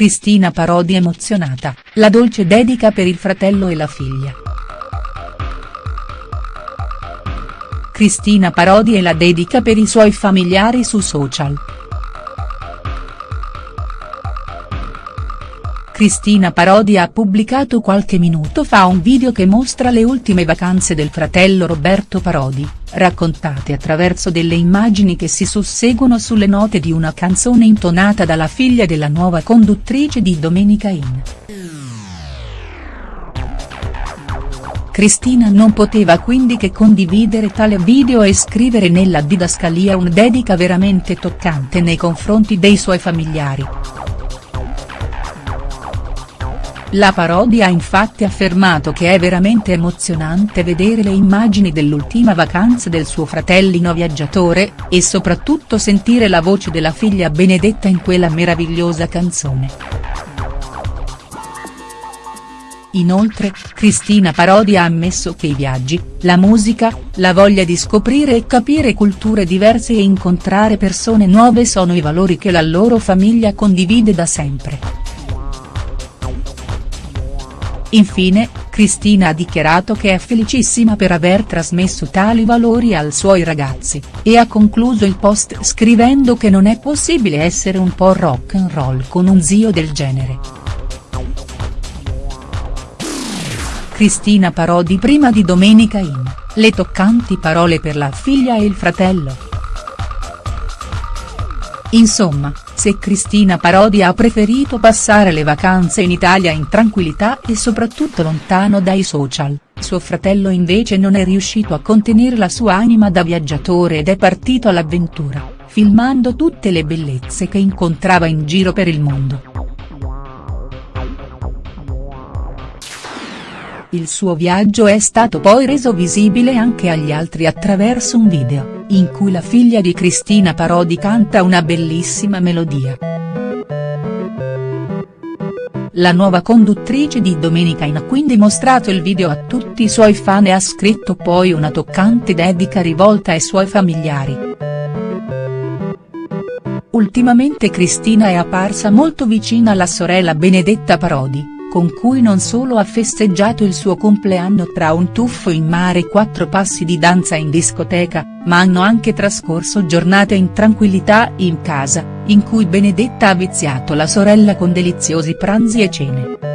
Cristina Parodi emozionata, la dolce dedica per il fratello e la figlia. Cristina Parodi e la dedica per i suoi familiari su social. Cristina Parodi ha pubblicato qualche minuto fa un video che mostra le ultime vacanze del fratello Roberto Parodi, raccontate attraverso delle immagini che si susseguono sulle note di una canzone intonata dalla figlia della nuova conduttrice di Domenica In. Cristina non poteva quindi che condividere tale video e scrivere nella didascalia un dedica veramente toccante nei confronti dei suoi familiari. La parodia ha infatti affermato che è veramente emozionante vedere le immagini dell'ultima vacanza del suo fratellino viaggiatore, e soprattutto sentire la voce della figlia Benedetta in quella meravigliosa canzone. Inoltre, Cristina Parodi ha ammesso che i viaggi, la musica, la voglia di scoprire e capire culture diverse e incontrare persone nuove sono i valori che la loro famiglia condivide da sempre. Infine, Cristina ha dichiarato che è felicissima per aver trasmesso tali valori ai suoi ragazzi, e ha concluso il post scrivendo che non è possibile essere un po' rock and roll con un zio del genere. Cristina Parodi prima di Domenica in, le toccanti parole per la figlia e il fratello. Insomma, se Cristina Parodi ha preferito passare le vacanze in Italia in tranquillità e soprattutto lontano dai social, suo fratello invece non è riuscito a contenere la sua anima da viaggiatore ed è partito all'avventura, filmando tutte le bellezze che incontrava in giro per il mondo. Il suo viaggio è stato poi reso visibile anche agli altri attraverso un video, in cui la figlia di Cristina Parodi canta una bellissima melodia. La nuova conduttrice di Domenica In ha quindi mostrato il video a tutti i suoi fan e ha scritto poi una toccante dedica rivolta ai suoi familiari. Ultimamente Cristina è apparsa molto vicina alla sorella Benedetta Parodi con cui non solo ha festeggiato il suo compleanno tra un tuffo in mare e quattro passi di danza in discoteca, ma hanno anche trascorso giornate in tranquillità in casa, in cui Benedetta ha viziato la sorella con deliziosi pranzi e cene.